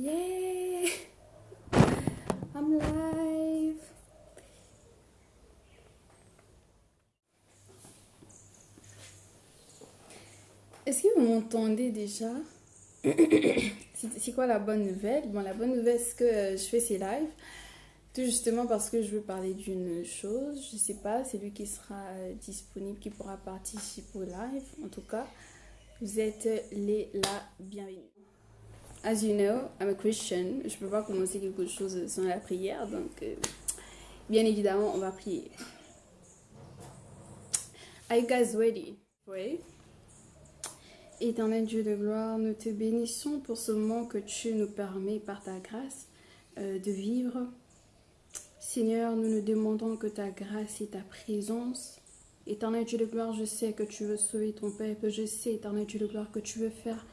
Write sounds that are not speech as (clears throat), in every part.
Yeah! I'm live! Est-ce que vous m'entendez déjà? (coughs) C'est quoi la bonne nouvelle? Bon, la bonne nouvelle, c'est que euh, je fais ces lives. Tout justement parce que je veux parler d'une chose. Je sais pas, c'est lui qui sera disponible, qui pourra participer au live. En tout cas, vous êtes les la bienvenue. As you know, I'm a Christian. Je peux pas commencer quelque chose sans la prière, donc euh, bien évidemment, on va prier. Are you guys ready? Pray. Éternel Dieu de gloire, nous te bénissons pour ce moment que tu nous permets par ta grâce euh, de vivre. Seigneur, nous nous demandons que ta grâce et ta présence. Éternel Dieu de gloire, je sais que tu veux sauver ton peuple. Je sais, éternel Dieu de gloire, que tu veux faire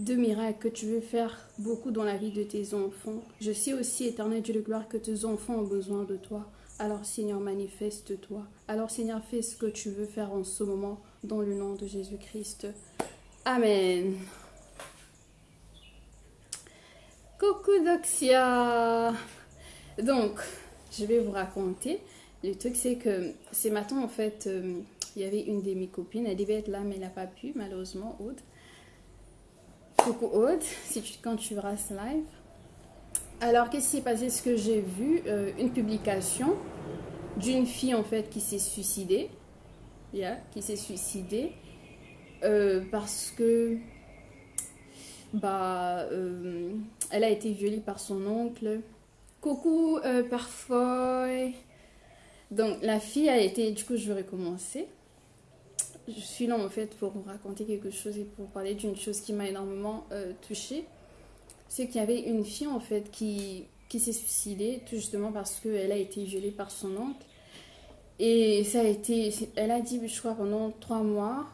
de miracles, que tu veux faire beaucoup dans la vie de tes enfants. Je sais aussi, éternel Dieu de gloire, que tes enfants ont besoin de toi. Alors Seigneur, manifeste-toi. Alors Seigneur, fais ce que tu veux faire en ce moment, dans le nom de Jésus-Christ. Amen. Coucou Doxia. Donc, je vais vous raconter. Le truc, c'est que ce matin, en fait, euh, il y avait une de mes copines. Elle devait être là, mais elle n'a pas pu, malheureusement, Aude. Coucou Aude, si tu, quand tu verras ce live. Alors, qu'est-ce qui s'est passé? Ce que j'ai vu, euh, une publication d'une fille, en fait, qui s'est suicidée. Yeah, qui s'est suicidée. Euh, parce que bah, euh, elle a été violée par son oncle. Coucou, parfois. Donc, la fille a été. Du coup, je vais recommencer. Je suis là en fait pour vous raconter quelque chose et pour parler d'une chose qui m'a énormément euh, touchée. C'est qu'il y avait une fille en fait qui, qui s'est suicidée justement parce qu'elle a été violée par son oncle. Et ça a été. Elle a dit, je crois, pendant trois mois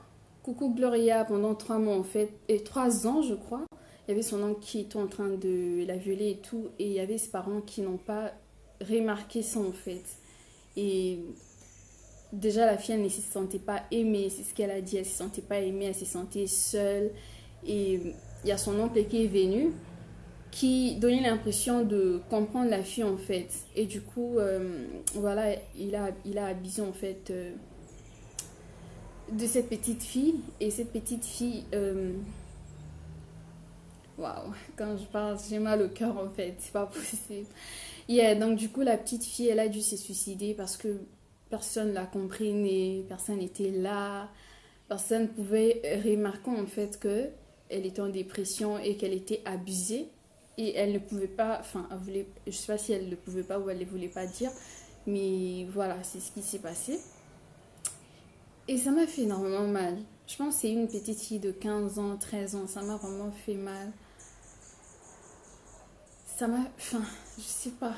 Coucou Gloria, pendant trois mois en fait, et trois ans je crois, il y avait son oncle qui était en train de la violer et tout, et il y avait ses parents qui n'ont pas remarqué ça en fait. Et déjà la fille elle ne se sentait pas aimée, c'est ce qu'elle a dit, elle ne se sentait pas aimée, elle se sentait seule. Et il y a son oncle qui est venu, qui donnait l'impression de comprendre la fille en fait. Et du coup, euh, voilà, il a, il a abusé en fait. Euh, de cette petite fille. Et cette petite fille, euh, waouh, quand je parle, j'ai mal au cœur en fait, c'est pas (laughs) possible. Yeah, donc du coup, la petite fille, elle a dû se suicider parce que personne l'a compris, personne n'était là, personne pouvait remarquer en fait que elle était en dépression et qu'elle était abusée et elle ne pouvait pas, enfin, elle voulait, je sais pas si elle ne pouvait pas ou elle ne voulait pas dire, mais voilà, c'est ce qui s'est passé. Et ça m'a fait énormément mal. Je pense que c'est une petite fille de 15 ans, 13 ans. Ça m'a vraiment fait mal. Ça m'a... Enfin, je sais pas.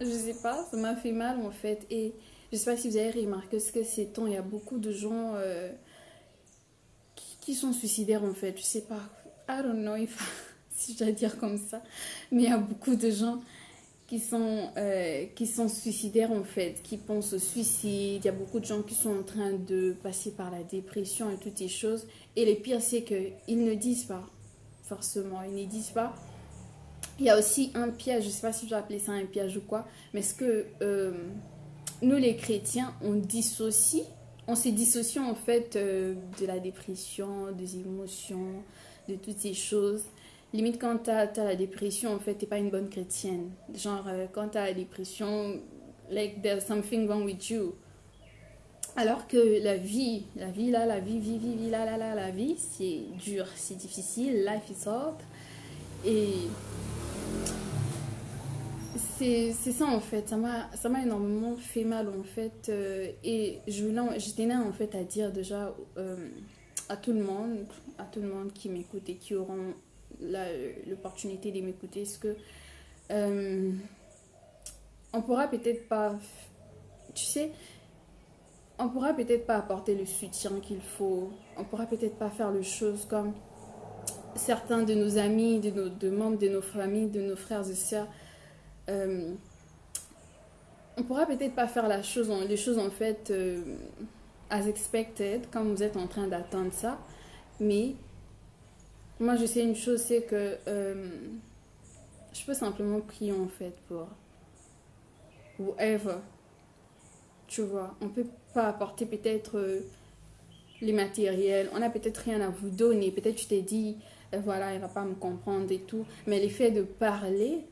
Je sais pas. Ça m'a fait mal en fait. Et je sais pas si vous avez remarqué ce que c'est temps. Il y a beaucoup de gens euh, qui, sont suicidaires en fait. Je sais pas. I don't know if, (laughs) si je dois dire comme ça. Mais il y a beaucoup de gens qui sont, euh, qui sont suicidaires en fait, qui pensent au suicide. Il y a beaucoup de gens qui sont en train de passer par la dépression et toutes ces choses. Et le pire, c'est qu'ils ne disent pas, forcément, ils ne disent pas. Il y a aussi un piège, je ne sais pas si je vais appeler ça un piège ou quoi, mais ce que euh, nous les chrétiens, on dissocie, on se dissocie en fait euh, de la dépression, des émotions, de toutes ces choses limite quand tu as, la dépression, en fait, pas une bonne chrétienne. Genre, euh, quand tu as la dépression, like there's something wrong with you. Alors que la vie, la vie là, la vie, vie, vie, vie là, là, la vie, c'est dur, c'est difficile, life is hard. C'est ça en fait, ça m'a énormément fait mal en fait. Euh, et j'étais là en fait à dire déjà euh, à tout le monde, à tout le monde qui m'écoute et qui auront l'opportunité de m'écouter, est-ce que euh, on pourra peut-être pas, tu sais, on pourra peut-être pas apporter le soutien qu'il faut, on pourra peut-être pas faire les choses comme certains de nos amis, de nos de membres de nos familles, de nos frères et sœurs. Euh, on pourra peut-être pas faire la chose, les choses en fait euh, as expected, comme vous êtes en train d'attendre ça, mais moi, je sais une chose, c'est que euh, je peux simplement prier en fait pour whoever. Tu vois, on peut pas apporter peut-être les matériels, on a peut-être rien à vous donner. Peut-être tu t'es dit, voilà, elle va pas me comprendre et tout. Mais l'effet de parler,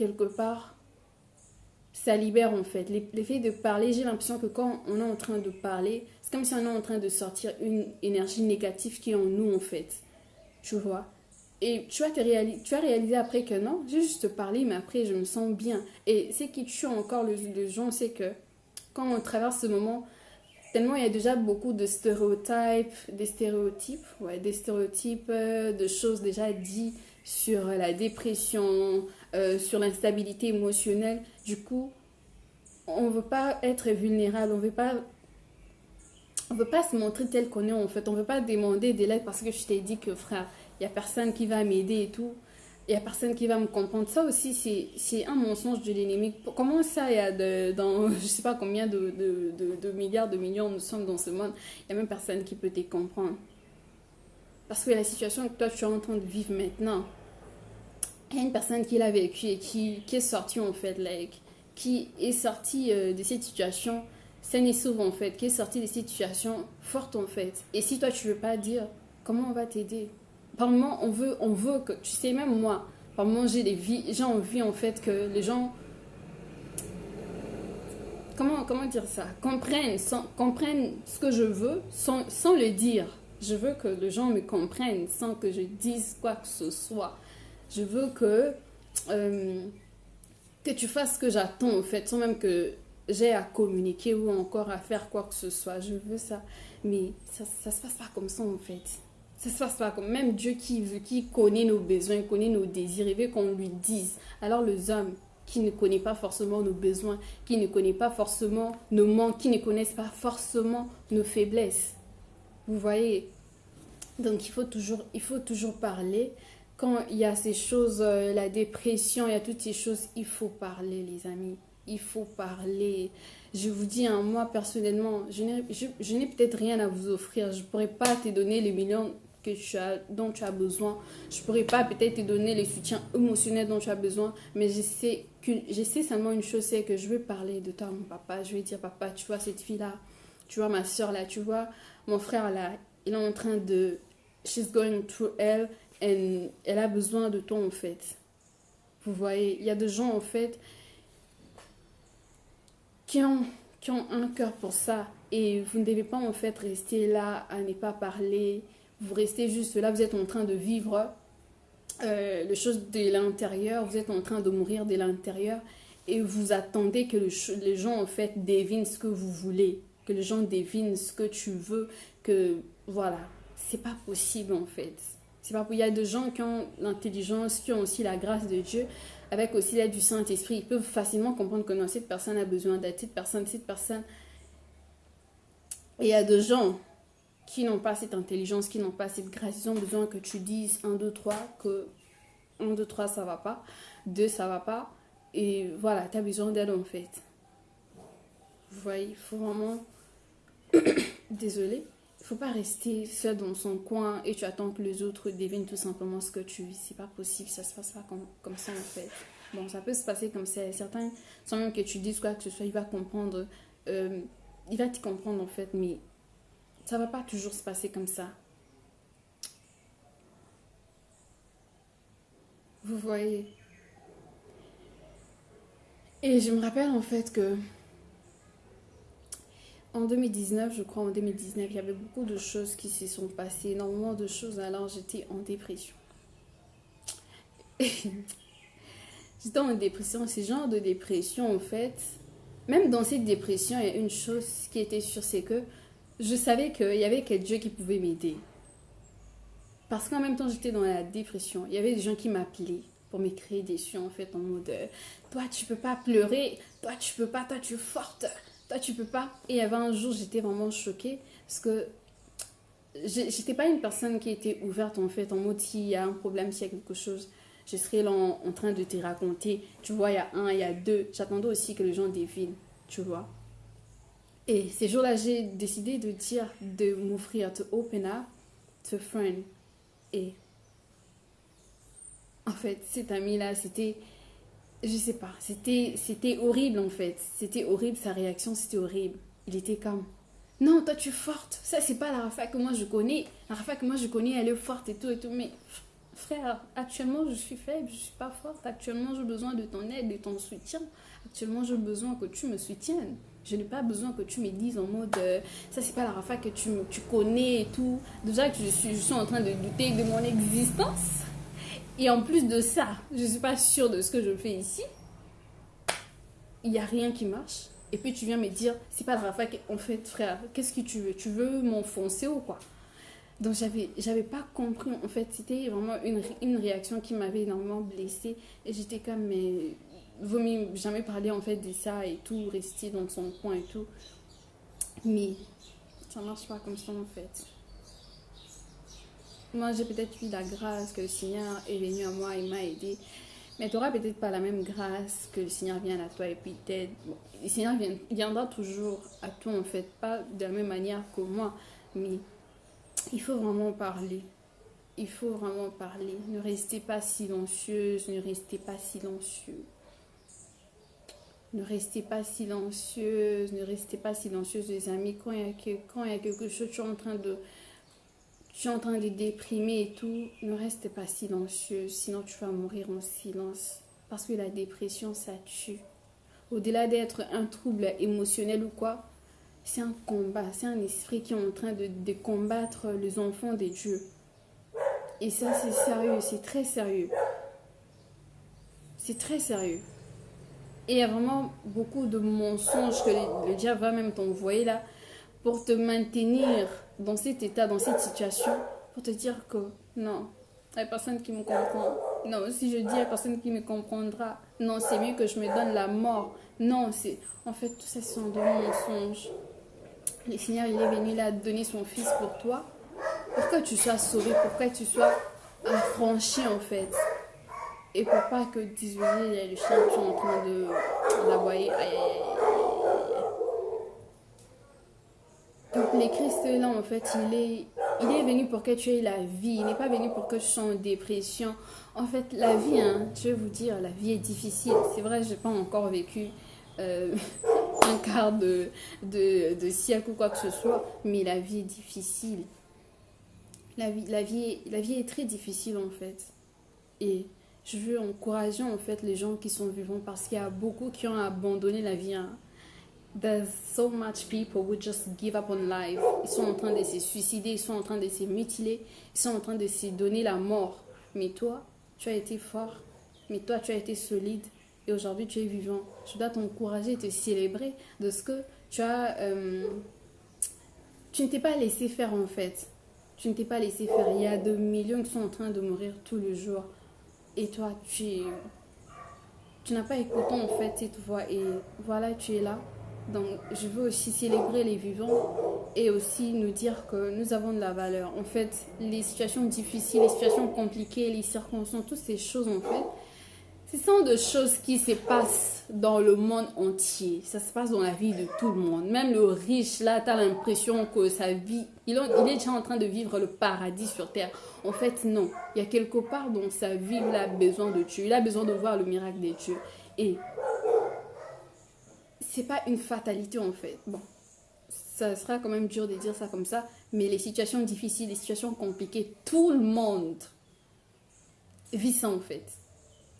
quelque part, ça libère en fait. L'effet de parler, j'ai l'impression que quand on est en train de parler, c'est comme si on est en train de sortir une énergie négative qui est en nous en fait. Tu vois? Et tu as, réalisé, tu as réalisé après que non, j'ai juste parlé, mais après je me sens bien. Et ce qui tue encore le, le gens, c'est que quand on traverse ce moment, tellement il y a déjà beaucoup de stéréotypes, des stéréotypes, ouais, des stéréotypes, euh, de choses déjà dites sur la dépression, euh, sur l'instabilité émotionnelle. Du coup, on ne veut pas être vulnérable, on on veut pas se montrer tel qu'on est en fait. On veut pas demander des lettres parce que je t'ai dit que frère, il y a personne qui va m'aider et tout. Il y a personne qui va me comprendre. Ça aussi, c'est un mensonge de l'ennemi. Comment ça, il y a dans (laughs) je sais pas combien de, de, de, milliards, de millions nous sommes dans ce monde, il y a même personne qui peut te comprendre. Parce que la situation que toi tu es en train de vivre maintenant, il y a une personne qui l'a vécu et qui, qui est sortie en fait, like, qui est sortie euh, de cette situation saine et sauve en fait, qui est sortie de cette situation forte en fait. Et si toi tu veux pas dire, comment on va t'aider? Par moment, on veut, on veut que, tu sais, même moi, par moment j'ai envie en fait que les gens Comment, comment, dire ça? Comprennent, comprennent ce que je veux sans, sans, le dire. Je veux que les gens me comprennent sans que je dise quoi que ce soit. Je veux que, euh, que tu fasses ce que j'attends, en fait, sans même que j'ai à communiquer ou encore à faire quoi que ce soit. Je veux ça. Mais ça ne se passe pas comme ça, en fait. Ça se passe pas comme même Dieu qui, veut, qui connaît nos besoins, connaît nos désirs, il veut qu'on lui dise. Alors les hommes qui ne connaissent pas forcément nos besoins, qui ne connaissent pas forcément nos manques, qui ne connaissent pas forcément nos faiblesses. Vous voyez? Donc il faut toujours, il faut toujours parler quand il y a ces choses, euh, la dépression, il y a toutes ces choses, il faut parler, les amis. Il faut parler. Je vous dis, hein, moi personnellement, je n'ai peut-être rien à vous offrir. Je ne pourrais pas te donner les millions dont tu as besoin. Je ne pourrais pas peut-être te donner les soutiens émotionnels dont tu as besoin. Mais je sais, que, je sais seulement une chose, c'est que je vais parler de toi mon papa. Je vais dire, papa, tu vois cette fille-là. Tu vois ma soeur là. Tu vois mon frère là. Il est en train de... She's going through hell elle, a besoin de toi en fait. Vous voyez, il y a des gens en fait qui ont, qui ont un cœur pour ça et vous ne devez pas en fait rester là à ne pas parler. Vous restez juste là, vous êtes en train de vivre euh, les choses de l'intérieur, vous êtes en train de mourir de l'intérieur et vous attendez que les gens en fait devinent ce que vous voulez, que les gens devinent ce que tu veux, que voilà, c'est pas possible en fait. C'est pas Il y a des gens qui ont l'intelligence, qui ont aussi la grâce de Dieu, avec aussi l'aide du Saint-Esprit. Ils peuvent facilement comprendre que non, cette personne a besoin d'aide, cette personne, cette personne. Il y a des gens qui n'ont pas cette intelligence, qui n'ont pas cette grâce. Ils ont besoin que tu dises 1, 2, 3, que 1, 2, 3, ça va pas. 2, ça va pas. Et voilà, tu as besoin d'aide en fait. Vous voyez, il faut vraiment... (coughs) Désolée faut pas rester seul dans son coin et tu attends que les autres devinent tout simplement ce que tu vis. C'est pas possible, ça se passe pas comme, comme ça en fait. Bon, ça peut se passer comme ça. Certains, sans même que tu dises quoi que ce soit, il va comprendre. Euh, il va te comprendre en fait, mais ça va pas toujours se passer comme ça. Vous voyez. Et je me rappelle en fait que en 2019, je crois en 2019, il y avait beaucoup de choses qui se sont passées, énormément de choses, alors j'étais en dépression. (laughs) j'étais en dépression, ce genre de dépression en fait, même dans cette dépression, il y a une chose qui était sûre, c'est que je savais qu'il y avait quelqu'un Dieu qui pouvait m'aider. Parce qu'en même temps, j'étais dans la dépression. Il y avait des gens qui m'appelaient pour m'écrire des en fait, en mode euh, Toi, tu peux pas pleurer. Toi, tu peux pas. Toi, tu es forte toi tu peux pas. Et il y avait un jour, j'étais vraiment choquée parce que j'étais pas une personne qui était ouverte en fait, en mode s'il y a un problème, s'il y a quelque chose, je serais là en, train de te raconter. Tu vois, il y a un, il y a deux. J'attendais aussi que les gens devinent, tu vois. Et ces jours-là, j'ai décidé de dire, de m'offrir, to open up, to friend. Et En fait, cet ami-là, c'était. Je sais pas, c'était c'était horrible en fait. C'était horrible, sa réaction, c'était horrible. Il était comme. Non, toi tu es forte. Ça, c'est pas la Rafa que moi je connais. La Rafa que moi je connais, elle est forte et tout et tout. Mais frère, actuellement je suis faible, je suis pas forte. Actuellement j'ai besoin de ton aide, de ton soutien. Actuellement j'ai besoin que tu me soutiennes. Je n'ai pas besoin que tu me dises en mode euh, ça c'est pas la Rafa que tu, tu connais et tout. Déjà que je suis, je suis en train de douter de mon existence. Et en plus de ça, je suis pas sûre de ce que je fais ici. Il n'y a rien qui marche. Et puis tu viens me dire, c'est pas Rafa, en fait, frère, qu'est-ce que tu veux? Tu veux m'enfoncer ou quoi? Donc j'avais, j'avais pas compris. En fait, c'était vraiment une, une réaction qui m'avait énormément blessée. Et j'étais comme, mais jamais parler en fait de ça et tout, rester dans son coin et tout. Mais ça marche pas comme ça en fait. Moi, j'ai peut-être eu la grâce que le Seigneur est venu à moi et m'a aidé. Mais tu n'auras peut-être pas la même grâce que le Seigneur vient à toi et puis t'aide. le Seigneur viendra toujours à toi, en fait, pas de la même manière que moi, mais il faut vraiment parler. Il faut vraiment parler. Ne restez pas silencieuse, ne restez pas silencieux. Ne restez pas silencieuse, ne restez pas silencieuse, les amis. Quand il y a, quand il y a quelque chose, tu es en train de tu es en train de déprimer et tout, ne reste pas silencieux, sinon tu vas mourir en silence. Parce que la dépression, ça tue. Au-delà d'être un trouble émotionnel ou quoi, c'est un combat, c'est un esprit qui est en train de, de combattre les enfants des dieux. Et ça, c'est sérieux, c'est très sérieux. C'est très sérieux. Et il y a vraiment beaucoup de mensonges que le, le diable va même t'envoyer là pour te maintenir dans cet état, dans cette situation, pour te dire que non, il n'y a personne qui me comprend. Non, si je dis, il n'y a personne qui me comprendra. Non, c'est mieux que je me donne la mort. Non, c'est... En fait, tout ça, sont de mensonges. Le Seigneur, il est venu là donner son Fils pour toi. Pour que tu sois sauvé, pour que tu sois affranchi, en fait? Et pour pas que, désolé, il y a le chien qui est en train de l'aboyer. Aïe, aïe, aïe. Donc, les Christ là, en fait, il est, il est venu pour que tu aies la vie. Il n'est pas venu pour que tu sois en dépression. En fait, la vie, hein, je vais vous dire, la vie est difficile. C'est vrai, je n'ai pas encore vécu euh, (laughs) un quart de, de, de, siècle ou quoi que ce soit, mais la vie est difficile. La vie, la vie, la vie est très difficile, en fait. Et je veux encourager, en fait, les gens qui sont vivants parce qu'il y a beaucoup qui ont abandonné la vie. Hein there's so much people who just give up on life. Ils sont en train de se suicider, ils sont en train de se mutiler, ils sont en train de se donner la mort. Mais toi, tu as été fort, mais toi, tu as été solide et aujourd'hui, tu es vivant. Je dois t'encourager, te célébrer de ce que tu as. Euh, tu ne t'es pas laissé faire en fait. Tu ne t'es pas laissé faire. Il y a de millions qui sont en train de mourir tous les jours. Et toi, tu Tu n'as pas écouté en fait cette voix et voilà, tu es là donc, je veux aussi célébrer les vivants et aussi nous dire que nous avons de la valeur. En fait, les situations difficiles, les situations compliquées, les circonstances, toutes ces choses, en fait, ce sont des choses qui se passent dans le monde entier. Ça se passe dans la vie de tout le monde. Même le riche, là, tu as l'impression que sa vie, il, est déjà en train de vivre le paradis sur terre. En fait, non. Il y a quelque part dans sa vie, il a besoin de Dieu. Il a besoin de voir le miracle des dieux. Et c'est pas une fatalité en fait. Bon, ça sera quand même dur de dire ça comme ça, mais les situations difficiles, les situations compliquées, tout le monde vit ça en fait.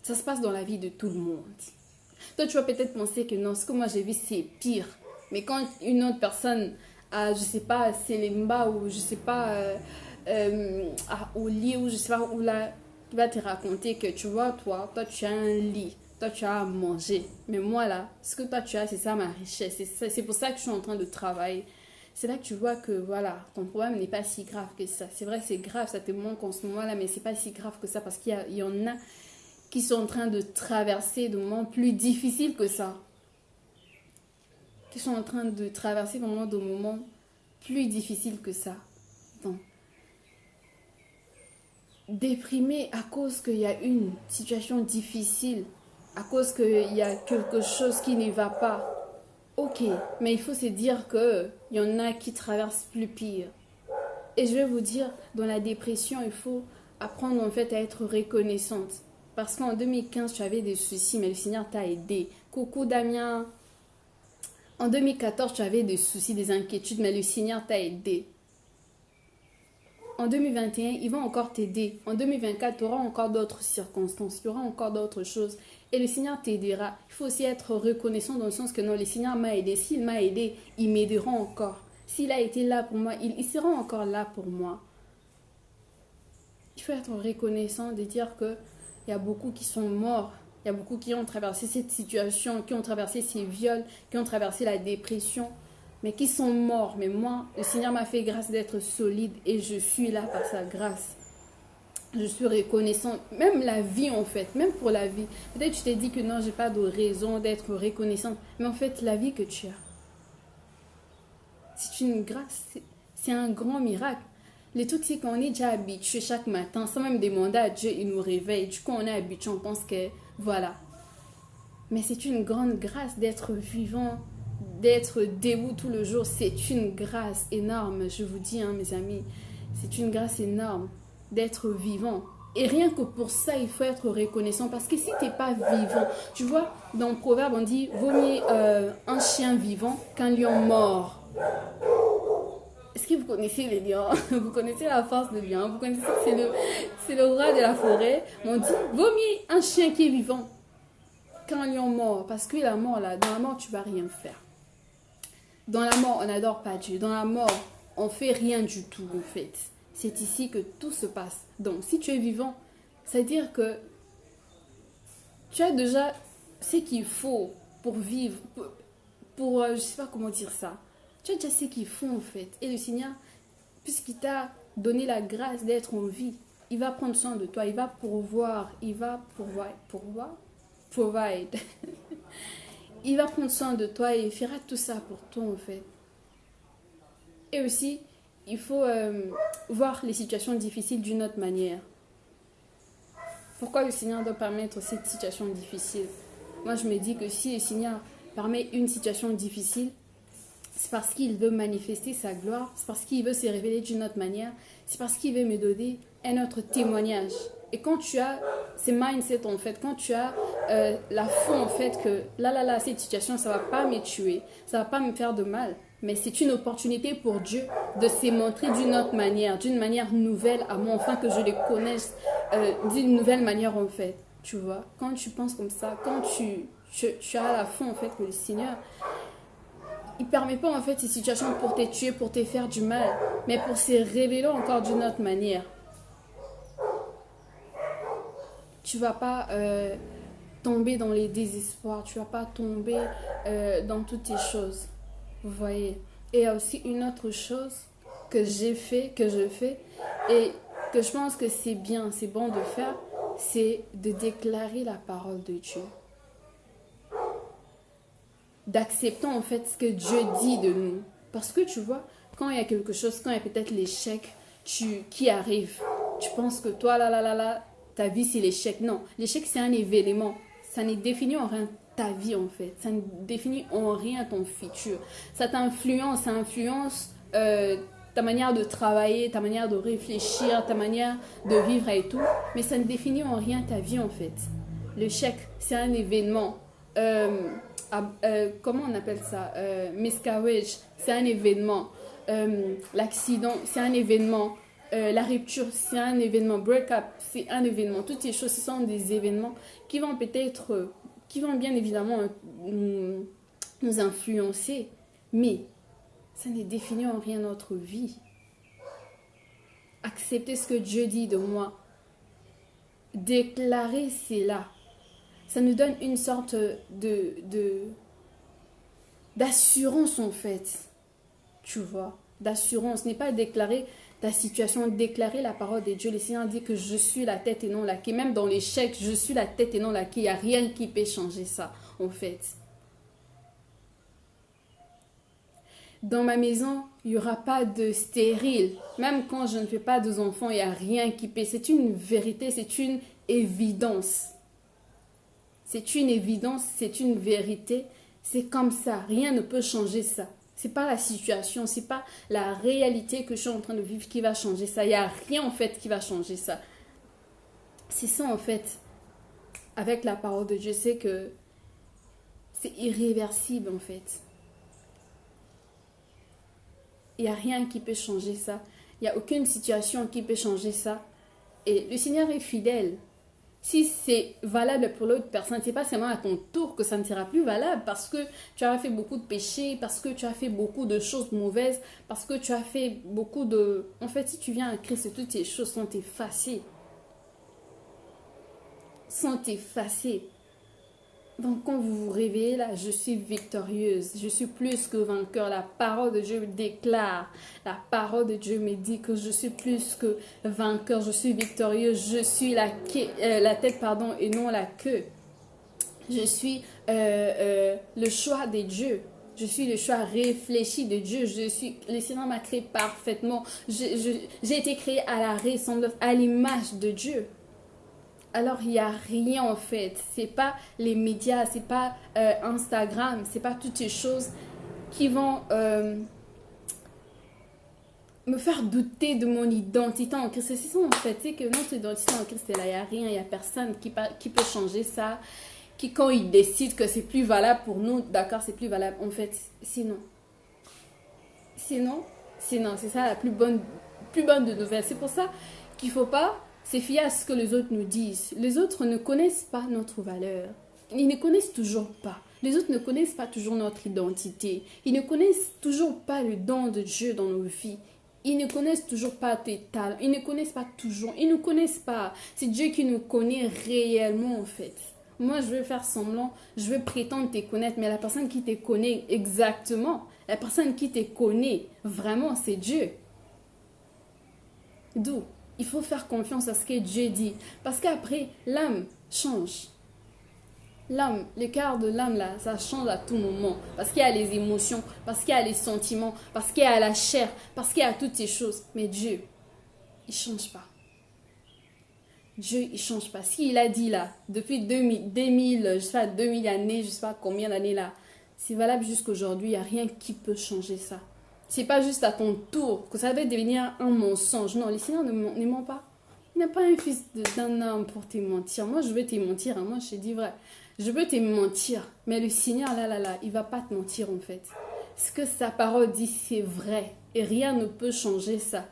Ça se passe dans la vie de tout le monde. Toi, tu vas peut-être penser que non, ce que moi j'ai vu, c'est pire. Mais quand une autre personne a, je sais pas, Selemba ou je sais pas, euh, euh, au lit ou je sais pas où là, tu vas te raconter que tu vois, toi, toi, tu as un lit toi tu as à manger. Mais moi là, ce que toi tu as, c'est ça ma richesse. C'est pour ça que je suis en train de travailler. C'est là que tu vois que voilà, ton problème n'est pas si grave que ça. C'est vrai, c'est grave, ça te manque en ce moment-là, mais c'est pas si grave que ça parce qu'il y, y, en a qui sont en train de traverser des moments plus difficiles que ça. Qui sont en train de traverser vraiment des moments plus difficiles que ça. Donc, déprimé à cause qu'il y a une situation difficile à cause qu'il y a quelque chose qui ne va pas. Ok, mais il faut se dire qu'il y en a qui traversent plus pire. Et je vais vous dire, dans la dépression, il faut apprendre en fait à être reconnaissante. Parce qu'en 2015, tu avais des soucis, mais le Seigneur t'a aidé. Coucou Damien. En 2014, tu avais des soucis, des inquiétudes, mais le Seigneur t'a aidé. En 2021, il va encore t'aider. En 2024, tu auras encore d'autres circonstances, il y aura encore d'autres choses. Et le Seigneur t'aidera. Il faut aussi être reconnaissant dans le sens que non, le Seigneur m'a aidé. S'il m'a aidé, il m'aidera encore. S'il a été là pour moi, il, il sera encore là pour moi. Il faut être reconnaissant de dire que il y a beaucoup qui sont morts. Il y a beaucoup qui ont traversé cette situation, qui ont traversé ces viols, qui ont traversé la dépression, mais qui sont morts. Mais moi, le Seigneur m'a fait grâce d'être solide et je suis là par sa grâce. Je suis reconnaissant, même la vie en fait, même pour la vie. Peut-être tu t'es dit que non, j'ai pas de raison d'être reconnaissante, mais en fait, la vie que tu as, c'est une grâce, c'est un grand miracle. Le truc, c'est qu'on est déjà habitué chaque matin, sans même demander à Dieu, il nous réveille. Du coup, on est habitué, on pense que voilà. Mais c'est une grande grâce d'être vivant, d'être debout tout le jour. C'est une grâce énorme, je vous dis, hein, mes amis. C'est une grâce énorme d'être vivant. Et rien que pour ça, il faut être reconnaissant. Parce que si tu n'es pas vivant, tu vois, dans le proverbe, on dit vaut mieux euh, un chien vivant qu'un lion mort. Est-ce que vous connaissez les lions? (laughs) Vous connaissez la force des lions? Vous connaissez que c'est le, c'est le roi de la forêt? On dit, vaut mieux un chien qui est vivant qu'un lion mort. Parce que la mort, là, dans la mort, tu vas rien faire. Dans la mort, on n'adore pas Dieu. Dans la mort, on fait rien du tout, en fait. C'est ici que tout se passe. Donc, si tu es vivant, c'est-à-dire que tu as déjà ce qu'il faut pour vivre, pour, pour euh, je sais pas comment dire ça tu as déjà ce qu'ils font en fait. Et le Seigneur, puisqu'il t'a donné la grâce d'être en vie, il va prendre soin de toi, il va pourvoir, il va pourvoir, pourvoir, provide. (laughs) il va prendre soin de toi et il fera tout ça pour toi en fait. Et aussi, il faut euh, voir les situations difficiles d'une autre manière. Pourquoi le Seigneur doit permettre cette situation difficile? Moi, je me dis que si le Seigneur permet une situation difficile, c'est parce qu'il veut manifester sa gloire, c'est parce qu'il veut se révéler d'une autre manière, c'est parce qu'il veut me donner un autre témoignage. Et quand tu as ces mindset en fait, quand tu as euh, la foi en fait que là là là cette situation ça va pas me tuer, ça va pas me faire de mal, mais c'est une opportunité pour Dieu de se montrer d'une autre manière, d'une manière nouvelle à moi, enfin que je le connaisse euh, d'une nouvelle manière en fait. Tu vois, quand tu penses comme ça, quand tu, tu, as la foi en fait que le Seigneur il permet pas en fait ces situations pour te tuer, pour te faire du mal, mais pour se révéler encore d'une autre manière. Tu vas pas euh, tomber dans les désespoirs, tu vas pas tomber euh, dans toutes ces choses. Vous voyez. Et il y a aussi une autre chose que j'ai fait, que je fais, et que je pense que c'est bien, c'est bon de faire, c'est de déclarer la parole de Dieu d'acceptant en fait ce que Dieu dit de nous. Parce que tu vois, quand il y a quelque chose, quand il y a peut-être l'échec qui arrive, tu penses que toi, là, là, là, là, ta vie c'est l'échec. Non, l'échec c'est un événement. Ça ne définit en rien ta vie en fait. Ça ne définit en rien ton futur. Ça t'influence, ça influence euh, ta manière de travailler, ta manière de réfléchir, ta manière de vivre et tout. Mais ça ne définit en rien ta vie en fait. L'échec, c'est un événement. Euh, euh, comment on appelle ça? Miscarriage, c'est un événement. L'accident, c'est un événement. la rupture, c'est un événement. Break-up, c'est un événement. Toutes ces choses, sont des événements qui vont peut-être, qui vont bien évidemment nous, nous influencer, mais ça ne définit en rien notre vie. Accepter ce que Dieu dit de moi. Déclarer cela ça nous donne une sorte de, d'assurance en fait. Tu vois, d'assurance. N'est pas déclarer ta situation, déclarer la parole de Dieu. Le Seigneur dit que je suis la tête et non la queue. Même dans l'échec, je suis la tête et non la queue. Il n'y a rien qui peut changer ça, en fait. Dans ma maison, il n'y aura pas de stérile. Même quand je ne fais pas deux enfants, il n'y a rien qui peut. C'est une vérité, c'est une évidence. C'est une évidence, c'est une vérité. C'est comme ça. Rien ne peut changer ça. C'est pas la situation, c'est pas la réalité que je suis en train de vivre qui va changer ça. Il n'y a rien en fait qui va changer ça. C'est ça en fait. avec la parole de Dieu, c'est que c'est irréversible en fait. Il n'y a rien qui peut changer ça. Il n'y a aucune situation qui peut changer ça. Et le Seigneur est fidèle. Si c'est valable pour l'autre personne, c'est pas seulement à ton tour que ça ne sera plus valable parce que tu as fait beaucoup de péchés, parce que tu as fait beaucoup de choses mauvaises, parce que tu as fait beaucoup de... En fait, si tu viens à Christ, toutes ces choses sont effacées. Sont effacées. Donc quand vous vous réveillez là, je suis victorieuse, je suis plus que vainqueur. La parole de Dieu me déclare, la parole de Dieu me dit que je suis plus que vainqueur, je suis victorieuse, je suis la, euh, tête pardon, et non la queue. Je suis euh, euh, le choix de Dieu. Je suis le choix réfléchi de Dieu. Je suis, le Seigneur m'a créé parfaitement. J'ai été créé à la ressemblance, à l'image de Dieu alors il n'y a rien en fait. C'est pas les médias, c'est pas euh, Instagram, c'est pas toutes ces choses qui vont euh, me faire douter de mon identité en Christ. C'est ça en fait, c'est que notre identité en Christ, là, il n'y a rien, il n'y a personne qui, peut changer ça. Qui, quand il décide que c'est plus valable pour nous, d'accord, c'est plus valable. En fait, sinon. Sinon, sinon, c'est ça la plus bonne, plus bonne de nouvelles. C'est pour ça qu'il faut pas c'est fier à ce que les autres nous disent. Les autres ne connaissent pas notre valeur. Ils ne connaissent toujours pas. Les autres ne connaissent pas toujours notre identité. Ils ne connaissent toujours pas le don de Dieu dans nos vies. Ils ne connaissent toujours pas tes talents. Ils ne connaissent pas toujours. Ils ne connaissent pas. C'est Dieu qui nous connaît réellement en fait. Moi, je veux faire semblant, je veux prétendre te connaître, mais la personne qui te connaît exactement, la personne qui te connaît vraiment, c'est Dieu. D'où? Il faut faire confiance à ce que Dieu dit. Parce qu'après, l'âme change. L'âme, le cœur de l'âme, là, ça change à tout moment. Parce qu'il y a les émotions, parce qu'il y a les sentiments, parce qu'il y a la chair, parce qu'il y a toutes ces choses. Mais Dieu, il change pas. Dieu, il change pas. S'il a dit là, depuis 2000, 2000, je sais pas, 2000 années, je sais pas combien d'années là, c'est valable jusqu'aujourd'hui. Il n'y a rien qui peut changer ça. C'est pas juste à ton tour que ça va devenir un mensonge. Non, le Seigneur ne, ne ment pas. Il n'a pas un fils d'un homme pour te mentir. Moi, je veux te mentir. Hein. Moi, je te dis vrai. Je veux te mentir. Mais le Seigneur, là, là, là, il va pas te mentir, en fait. Ce que sa parole dit, c'est vrai. Et rien ne peut changer ça.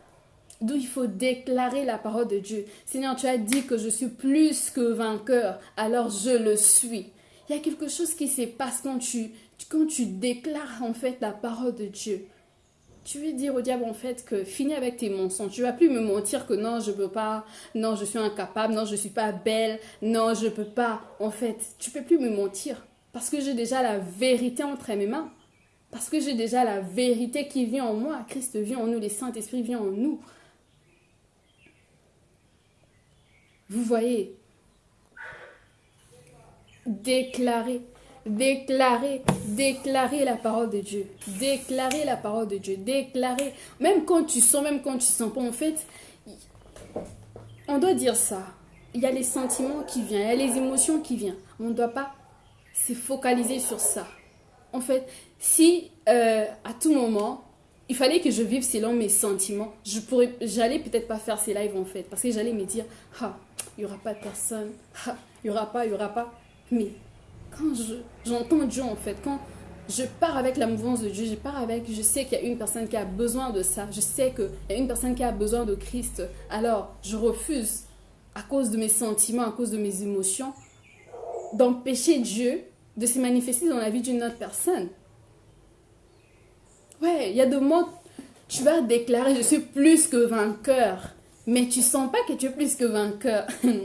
D'où il faut déclarer la parole de Dieu. Seigneur, tu as dit que je suis plus que vainqueur. Alors je le suis. Il y a quelque chose qui se passe quand tu, quand tu déclares en fait la parole de Dieu tu veux dire au diable en fait que finis avec tes mensonges. Tu vas plus me mentir que non, je peux pas, non, je suis incapable, non, je suis pas belle, non, je peux pas. En fait, tu peux plus me mentir parce que j'ai déjà la vérité entre mes mains. Parce que j'ai déjà la vérité qui vient en moi. Christ vient en nous, le Saint-Esprit vient en nous. Vous voyez, déclarer Déclarer, déclarer la parole de Dieu. Déclarer la parole de Dieu. Déclarer. Même quand tu sens, même quand tu sens pas, en fait, on doit dire ça. Il y a les sentiments qui viennent, il y a les émotions qui viennent. On ne doit pas se focaliser sur ça. En fait, si euh, à tout moment, il fallait que je vive selon mes sentiments, je pourrais, j'allais peut-être pas faire ces lives en fait, parce que j'allais me dire, ah, il y aura pas de personne, ah, il y aura pas, il y aura pas. Mais quand j'entends Dieu en fait, quand je pars avec la mouvance de Dieu, je pars avec, je sais qu'il y a une personne qui a besoin de ça, je sais qu'il y a une personne qui a besoin de Christ, alors je refuse, à cause de mes sentiments, à cause de mes émotions, d'empêcher Dieu de se manifester dans la vie d'une autre personne. Ouais, il y a des moments, tu vas déclarer, je suis plus que vainqueur, mais tu sens pas que tu es plus que vainqueur. (laughs) Il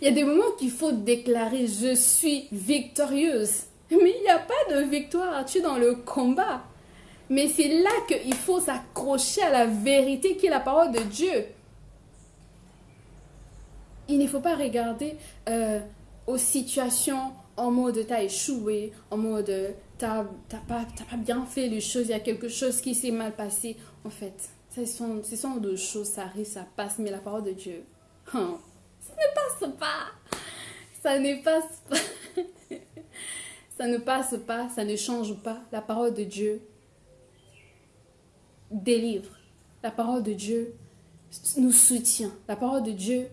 y a des moments qu'il faut déclarer je suis victorieuse. Mais il n'y a pas de victoire, tu es dans le combat. Mais c'est là qu'il faut s'accrocher à la vérité qui est la parole de Dieu. Il ne faut pas regarder euh, aux situations en mode t'as échoué, en mode t'as pas, pas bien fait les choses, il y a quelque chose qui s'est mal passé. En fait, ce sont, ce sont choses, ça arrive, ça passe, mais la parole de Dieu, hein, ne passe pas. Ça ne passe pas. (laughs) ça ne passe pas, ça ne change pas. La parole de Dieu délivre. La parole de Dieu nous soutient. La parole de Dieu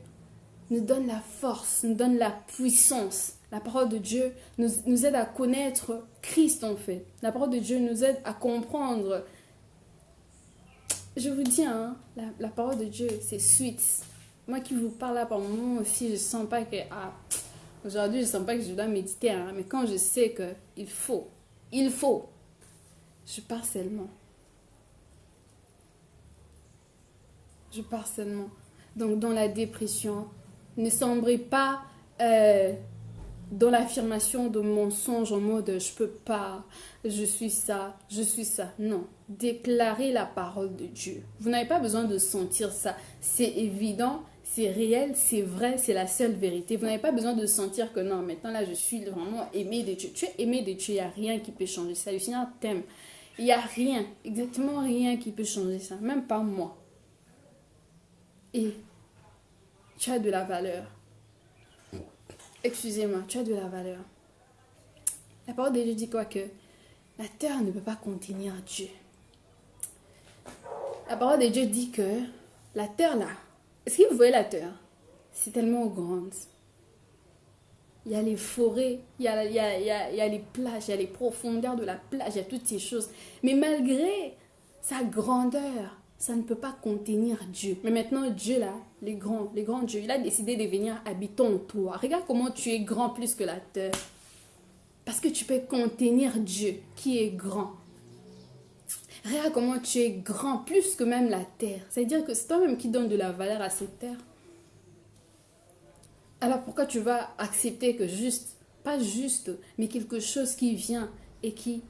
nous donne la force, nous donne la puissance. La parole de Dieu nous, nous aide à connaître Christ en fait. La parole de Dieu nous aide à comprendre. Je vous dis, hein, la, parole de Dieu, c'est sweet. Moi qui vous parle là par moment aussi, je sens pas que... Ah, Aujourd'hui, je sens pas que je dois méditer, hein, mais quand je sais que il faut, il faut, je pars seulement. Je pars seulement. Donc, dans la dépression, ne sombrez pas euh, dans l'affirmation de mensonge en mode je peux pas, je suis ça, je suis ça. Non, déclarez la parole de Dieu. Vous n'avez pas besoin de sentir ça. C'est évident, c'est réel, c'est vrai, c'est la seule vérité. Vous n'avez pas besoin de sentir que non, maintenant là, je suis vraiment aimé de Dieu. Tu es aimé de Dieu, il n'y a rien qui peut changer ça. Le Seigneur t'aime. Il n'y a rien, exactement rien qui peut changer ça, même pas moi. Et tu as de la valeur. Excusez-moi, tu as de la valeur. La parole de Dieu dit quoi que la terre ne peut pas contenir Dieu. La parole de Dieu dit que la terre là, est-ce que vous voyez la terre? C'est tellement grande. Il y a les forêts, il y a, il, y a, les plages, il y a les profondeurs de la plage, il y a toutes ces choses. Mais malgré sa grandeur, ça ne peut pas contenir Dieu. Mais maintenant, Dieu, là, les grands, les grands dieux, il a décidé de venir habiter en toi. Regarde comment tu es grand plus que la terre. Parce que tu peux contenir Dieu qui est grand. Regarde comment tu es grand, plus que même la terre. C'est-à-dire que c'est toi-même qui donne de la valeur à cette terre. Alors pourquoi tu vas accepter que juste, pas juste, mais quelque chose qui vient et qui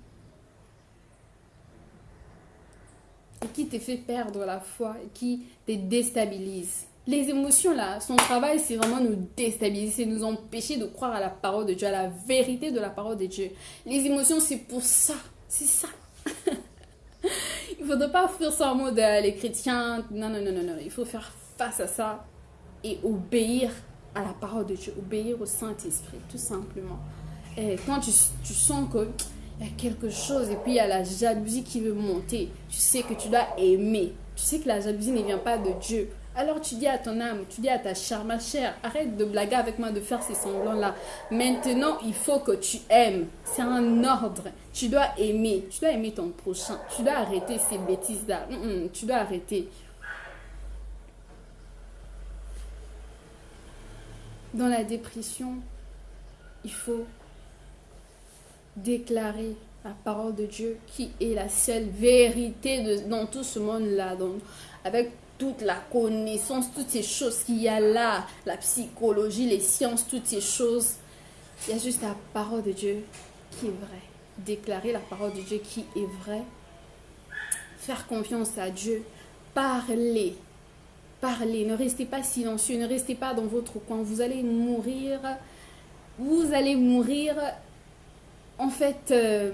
qui te fait perdre la foi qui te déstabilise. Les émotions là, son travail c'est vraiment nous déstabiliser, c'est nous empêcher de croire à la parole de Dieu, à la vérité de la parole de Dieu. Les émotions c'est pour ça, c'est ça. (laughs) il ne faudrait pas faire ça en mode euh, les chrétiens. Non, non, non, non, non. Il faut faire face à ça et obéir à la parole de Dieu, obéir au Saint-Esprit, tout simplement. Et quand tu, sens qu'il y a quelque chose et puis il y a la jalousie qui veut monter, tu sais que tu dois aimer. Tu sais que la jalousie ne vient pas de Dieu. Alors tu dis à ton âme, tu dis à ta chère, ma chère, arrête de blaguer avec moi, de faire ces semblants-là. Maintenant, il faut que tu aimes. C'est un ordre. Tu dois aimer. Tu dois aimer ton prochain. Tu dois arrêter ces bêtises-là. Tu dois arrêter. Dans la dépression, il faut déclarer la parole de Dieu qui est la seule vérité dans tout ce monde-là. Avec toute la connaissance, toutes ces choses qu'il y a là, la psychologie, les sciences, toutes ces choses. Il y a juste la parole de Dieu qui est vraie. Déclarer la parole de Dieu qui est vraie. Faire confiance à Dieu. Parler. Parler. Ne restez pas silencieux. Ne restez pas dans votre coin. Vous allez mourir. Vous allez mourir. En fait, je euh,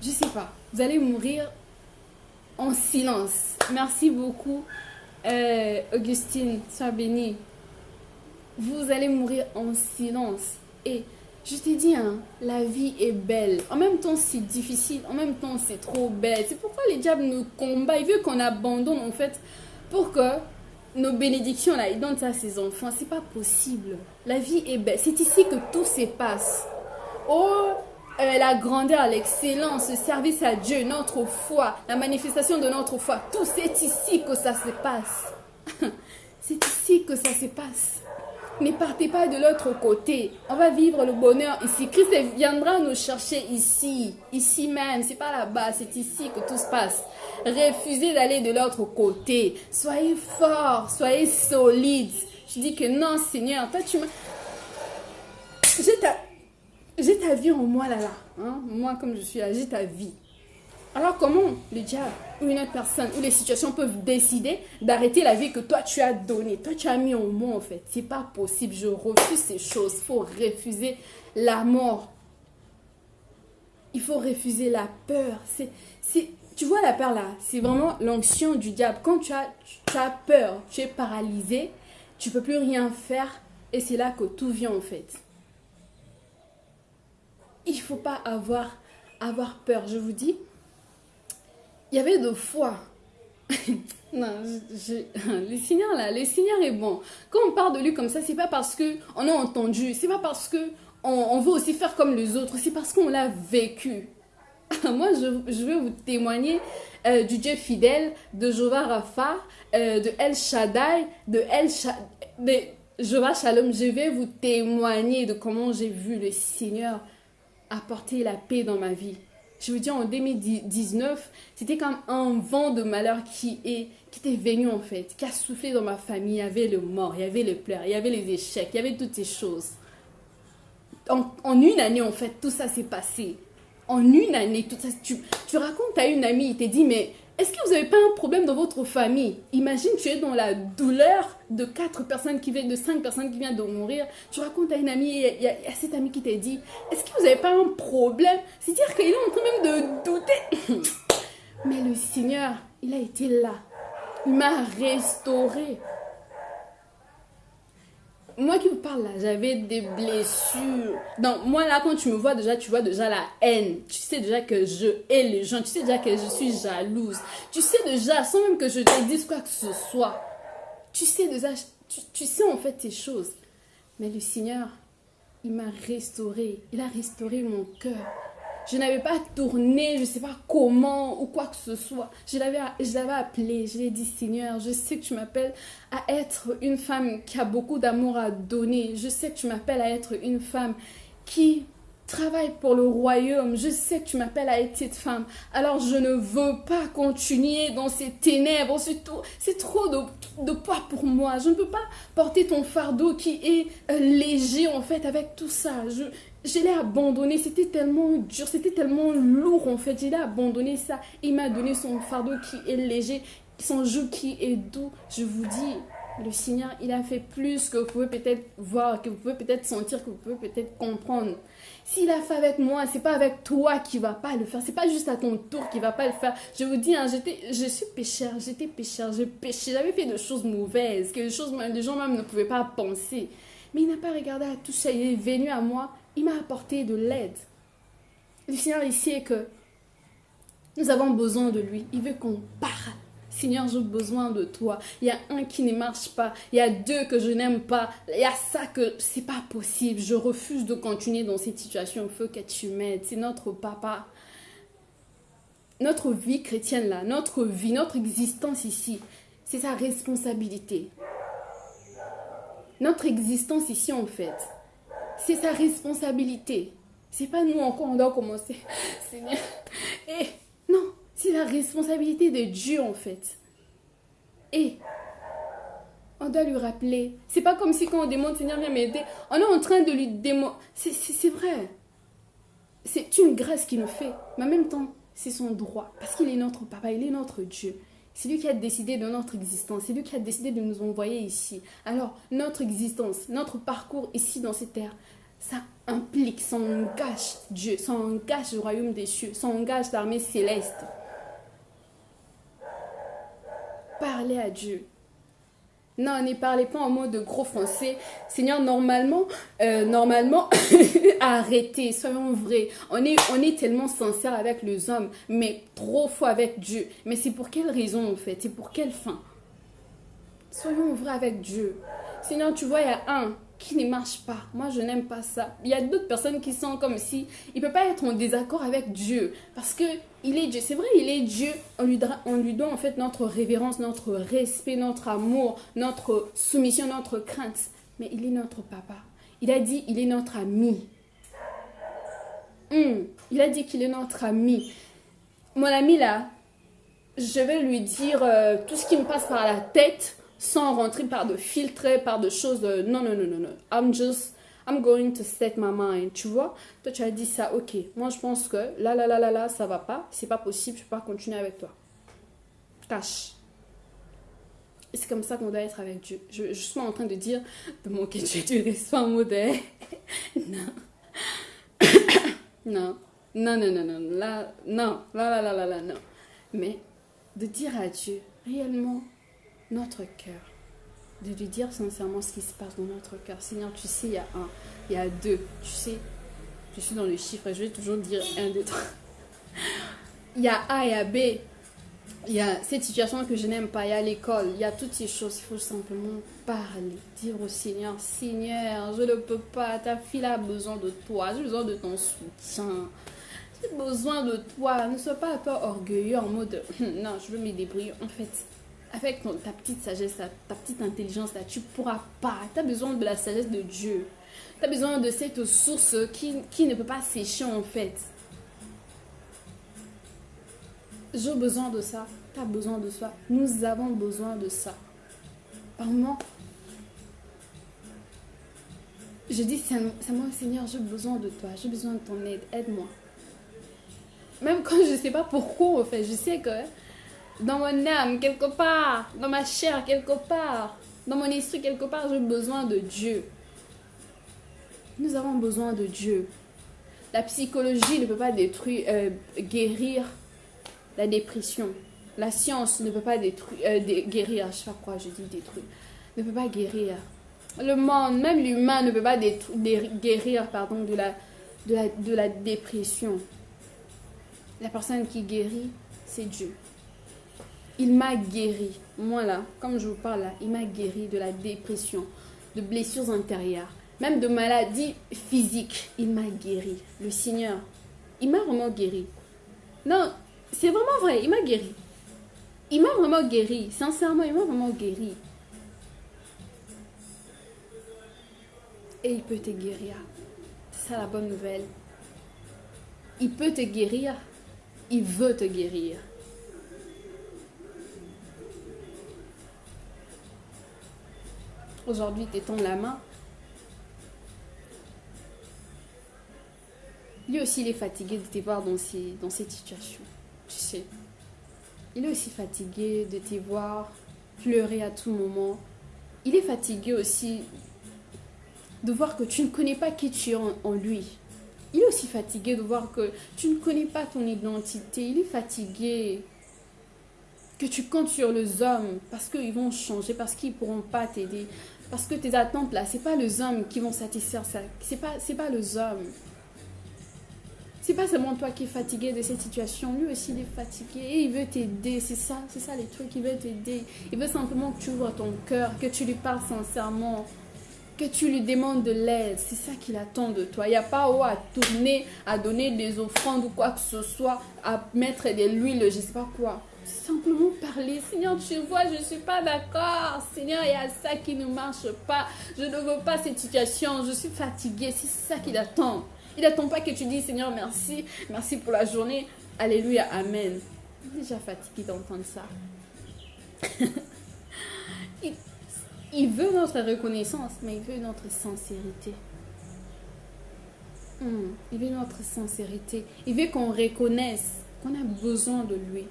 je sais pas. Vous allez mourir en silence. Merci beaucoup, euh, Augustine. Sois bénie. Vous allez mourir en silence. Et je t'ai dit, hein, la vie est belle. En même temps, c'est difficile. En même temps, c'est trop belle. C'est pourquoi les diables nous combattent. Il veut qu'on abandonne, en fait, pour que nos bénédictions, là, ils donnent ça à ses enfants. C'est pas possible. La vie est belle. C'est ici que tout se passe. Oh, la grandeur, l'excellence, le service à Dieu, notre foi, la manifestation de notre foi. Tout c'est ici que ça se passe. (laughs) c'est ici que ça se passe. Ne partez pas de l'autre côté. On va vivre le bonheur ici. Christ viendra nous chercher ici, ici même. C'est pas là-bas, c'est ici que tout se passe. Refusez d'aller de l'autre côté. Soyez fort, soyez solide. Je dis que non, Seigneur, toi tu m'as... J'ai ta vie en moi là là. Hein? Moi comme je suis là, j'ai ta vie. Alors comment le diable ou une autre personne ou les situations peuvent décider d'arrêter la vie que toi tu as donnée, toi tu as mis en moi en fait. C'est pas possible, je refuse ces choses. Il faut refuser la mort. Il faut refuser la peur. C'est, tu vois la peur là, c'est vraiment l'onction du diable. Quand tu as, tu as peur, tu es paralysé, tu peux plus rien faire et c'est là que tout vient en fait il ne faut pas avoir, avoir peur. Je vous dis, il y avait deux fois (laughs) non, je, (laughs) le Seigneur là, le Seigneur est bon. Quand on parle de lui comme ça, c'est pas parce que on a entendu, c'est pas parce que on, veut aussi faire comme les autres, c'est parce qu'on l'a vécu. (laughs) Moi, je, je, vais vous témoigner euh, du Dieu fidèle, de Jehovah Rapha, euh, de El Shaddai, de El Shaddai, de Jehovah Shalom. Je vais vous témoigner de comment j'ai vu le Seigneur apporter la paix dans ma vie. Je veux dire, en 2019, c'était comme un vent de malheur qui est qui était venu en fait, qui a soufflé dans ma famille. Il y avait le mort, il y avait les pleurs, il y avait les échecs, il y avait toutes ces choses. En, une année, en fait, tout ça s'est passé. En une année, tout ça. Tu, tu racontes à une amie, il te dit, mais est-ce que vous n'avez pas un problème dans votre famille? Imagine, tu es dans la douleur de quatre personnes qui viennent, de cinq personnes qui viennent de mourir. Tu racontes à une amie, il y, a, cette amie qui t'a dit, est-ce que vous n'avez pas un problème? C'est-à-dire qu'il est en train même de douter. Mais le Seigneur, il a été là. Il m'a restauré moi qui vous parle là, j'avais des blessures. Donc, moi là, quand tu me vois déjà, tu vois déjà la haine. Tu sais déjà que je hais les gens. Tu sais déjà que je suis jalouse. Tu sais déjà, sans même que je te dise quoi que ce soit. Tu sais déjà, tu, tu sais en fait ces choses. Mais le Seigneur, il m'a restauré. Il a restauré mon cœur. Je n'avais pas tourné, je ne sais pas comment ou quoi que ce soit. Je l'avais, je l'avais appelé, je lui ai dit Seigneur, je sais que tu m'appelles à être une femme qui a beaucoup d'amour à donner. Je sais que tu m'appelles à être une femme qui travaille pour le royaume. Je sais que tu m'appelles à être cette femme. Alors je ne veux pas continuer dans ces ténèbres. C'est trop, de, de, poids pour moi. Je ne peux pas porter ton fardeau qui est euh, léger en fait avec tout ça. Je, je l'ai abandonné, c'était tellement dur, c'était tellement lourd en fait. Je l'ai abandonné ça. Il m'a donné son fardeau qui est léger, son joug qui est doux. Je vous dis, le Seigneur, il a fait plus que vous pouvez peut-être voir, que vous pouvez peut-être sentir, que vous pouvez peut-être comprendre. S'il a fait avec moi, c'est pas avec toi qui va pas le faire. C'est pas juste à ton tour qui va pas le faire. Je vous dis, hein, j'étais, je suis pécheur, j'étais pécheur, j'ai péché, j'avais fait de choses mauvaises, que les choses, les gens même ne pouvaient pas penser. Mais il n'a pas regardé à tout ça. Il est venu à moi il m'a apporté de l'aide. Le Seigneur, il sait que nous avons besoin de lui. Il veut qu'on parle. Seigneur, j'ai besoin de toi. Il y a un qui ne marche pas. Il y a deux que je n'aime pas. Il y a ça que c'est pas possible. Je refuse de continuer dans cette situation. Il faut que tu m'aides. C'est notre papa. Notre vie chrétienne là, notre vie, notre existence ici, c'est sa responsabilité. Notre existence ici en fait, c'est sa responsabilité. C'est pas nous encore, on doit commencer. (laughs) Seigneur. Et non, c'est la responsabilité de Dieu en fait. Et on doit lui rappeler. C'est pas comme si quand on demande Seigneur, viens m'aider, on est en train de lui demander. C'est vrai. C'est une grâce qu'il nous fait. Mais en même temps, c'est son droit. Parce qu'il est notre papa, il est notre Dieu. C'est lui qui a décidé de notre existence. C'est lui qui a décidé de nous envoyer ici. Alors, notre existence, notre parcours ici dans cette terre, ça implique, ça engage Dieu, ça engage le royaume des cieux, ça engage l'armée céleste. Parlez à Dieu. Non, ne parlez pas en mode de gros français. Seigneur, normalement, euh, normalement, (coughs) arrêtez, soyons vrais. On est, on est tellement sincère avec les hommes, mais trop fois avec Dieu. Mais c'est pour quelle raison en fait? C'est pour quelle fin? Soyons vrais avec Dieu. Seigneur, tu vois, il y a un qui ne marche pas. Moi, je n'aime pas ça. Il y a d'autres personnes qui sont comme si il peut pas être en désaccord avec Dieu parce que il est Dieu. C'est vrai, il est Dieu. On lui, on doit en fait notre révérence, notre respect, notre amour, notre soumission, notre crainte. Mais il est notre papa. Il a dit, il est notre ami. Hmm. Il a dit qu'il est notre ami. Mon ami là, je vais lui dire euh, tout ce qui me passe par la tête sans rentrer par de filtres, par de choses. De, non, non, non, non, non. I'm just, I'm going to set my mind. Tu vois, toi, tu as dit ça, ok. Moi, je pense que là, là, là, là, là, ça va pas. C'est pas possible, je peux pas continuer avec toi. Cache. Et c'est comme ça qu'on doit être avec Dieu. Je, je, suis en train de dire de manquer Dieu, tu restes pas modèle. (laughs) non. (coughs) non. Non, non, non, non. Là, non. Là, là, là, là, là, non. Mais de dire à Dieu, réellement, notre cœur, de lui dire sincèrement ce qui se passe dans notre cœur. Seigneur, tu sais, il y a un, il y a deux, tu sais, je suis dans le chiffre et je vais toujours dire un, deux, trois. Il y a A et B. il y a cette situation que je n'aime pas, il y a l'école, il y a toutes ces choses. Il faut simplement parler, dire au Seigneur, Seigneur, je ne peux pas, ta fille a besoin de toi, j'ai besoin de ton soutien. J'ai besoin de toi. Ne sois pas un peu orgueilleux en mode, (clears throat) non, je veux me débrouiller. En fait, avec ta petite sagesse, ta, petite intelligence, tu pourras pas. Tu as besoin de la sagesse de Dieu. Tu as besoin de cette source qui, qui ne peut pas sécher en fait. J'ai besoin de ça. Tu as besoin de ça. Nous avons besoin de ça. Par moment, je dis, moi, Seigneur, j'ai besoin de toi. J'ai besoin de ton aide. Aide-moi. Même quand je ne sais pas pourquoi, en fait, je sais que dans mon âme, quelque part, dans ma chair, quelque part, dans mon esprit, quelque part, j'ai besoin de Dieu. Nous avons besoin de Dieu. La psychologie ne peut pas détruire, euh, guérir la dépression. La science ne peut pas détruire, euh, guérir, je sais pas quoi je dis détruire, ne peut pas guérir. Le monde, même l'humain ne peut pas guérir pardon, de, la, de, la, de la dépression. La personne qui guérit, c'est Dieu. Il m'a guéri, moi là, comme je vous parle là, il m'a guéri de la dépression, de blessures intérieures, même de maladies physiques. Il m'a guéri. Le Seigneur, il m'a vraiment guéri. Non, c'est vraiment vrai, il m'a guéri. Il m'a vraiment guéri. Sincèrement, il m'a vraiment guéri. Et il peut te guérir. C'est ça la bonne nouvelle. Il peut te guérir. Il veut te guérir. Aujourd'hui, t'étends la main. Lui aussi, il est fatigué de te voir dans, ces, dans cette situation. Tu sais. Il est aussi fatigué de te voir pleurer à tout moment. Il est fatigué aussi de voir que tu ne connais pas qui tu es en, lui. Il est aussi fatigué de voir que tu ne connais pas ton identité. Il est fatigué que tu comptes sur les hommes parce qu'ils vont changer, parce qu'ils ne pourront pas t'aider. Parce que tes attentes là, c'est pas les hommes qui vont satisfaire ça. C'est pas, c'est pas les hommes. C'est pas seulement toi qui es fatigué de cette situation. Lui aussi, il est fatigué et il veut t'aider. C'est ça, c'est ça les trucs. Il veut t'aider. Il veut simplement que tu ouvres ton cœur, que tu lui parles sincèrement, que tu lui demandes de l'aide. C'est ça qu'il attend de toi. Il n'y a pas haut à tourner, à donner des offrandes ou quoi que ce soit, à mettre de l'huile, je sais pas quoi simplement parler. Seigneur, tu vois, je ne suis pas d'accord. Seigneur, il y a ça qui ne marche pas. Je ne veux pas cette situation. Je suis fatiguée. C'est ça qu'il attend. Il n'attend pas que tu dises, Seigneur, merci. Merci pour la journée. Alléluia, Amen. Déjà fatigué d'entendre ça. (laughs) il, veut notre reconnaissance, mais il veut notre sincérité. Hmm, il veut notre sincérité. Il veut qu'on reconnaisse qu'on a besoin de lui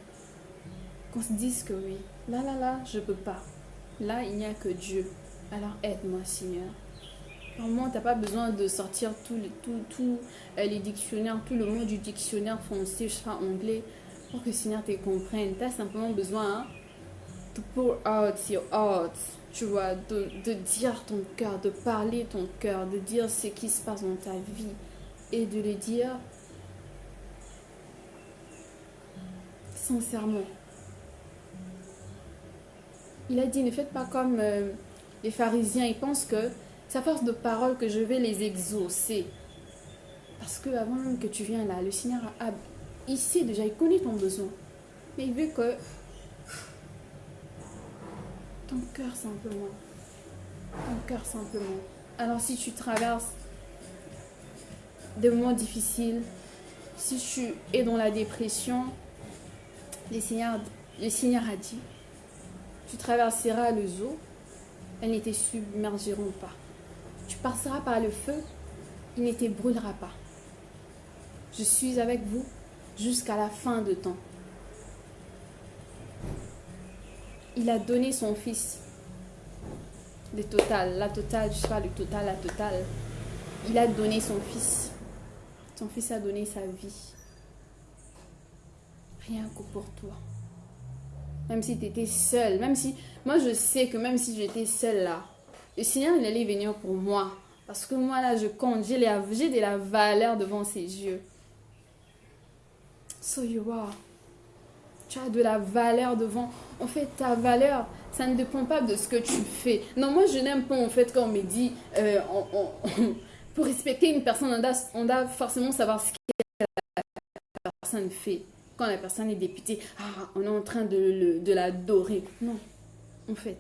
qu'on se dise que oui, là, là, là, je peux pas. Là, il n'y a que Dieu. Alors aide-moi, Seigneur. Normalement, tu n'as pas besoin de sortir tous les, tout, tout, euh, dictionnaires, tout le mot du dictionnaire français, je anglais, pour que Seigneur te comprenne. Tu as simplement besoin hein, de pour out your heart, tu vois, de, dire ton cœur, de parler ton cœur, de dire ce qui se passe dans ta vie et de le dire sincèrement. Il a dit, ne faites pas comme euh, les pharisiens. Ils pensent que c'est à force de paroles que je vais les exaucer. Parce que avant que tu viennes là, le Seigneur a, ici déjà, il connaît ton besoin. Mais il veut que ton cœur simplement. Ton cœur simplement. Alors si tu traverses des moments difficiles, si tu es dans la dépression, le Seigneur, a dit, tu traverseras le eaux, elles ne te submergeront pas. Tu passeras par le feu, il ne te brûlera pas. Je suis avec vous jusqu'à la fin de temps. Il a donné son fils. Le total, la totale, je sais pas, le total, la totale. Il a donné son fils. Son fils a donné sa vie. Rien que pour toi. Même si tu étais seul, même si... Moi, je sais que même si j'étais seule là, le Seigneur, allait venir pour moi. Parce que moi, là, je compte. J'ai de la valeur devant ses yeux. So you are. Tu as de la valeur devant. En fait, ta valeur, ça ne dépend pas de ce que tu fais. Non, moi, je n'aime pas, en fait, quand on me dit, euh, (laughs) pour respecter une personne, on doit, on doit forcément savoir ce que la personne fait. Quand la personne est députée, ah, on est en train de, de l'adorer. Non, en fait.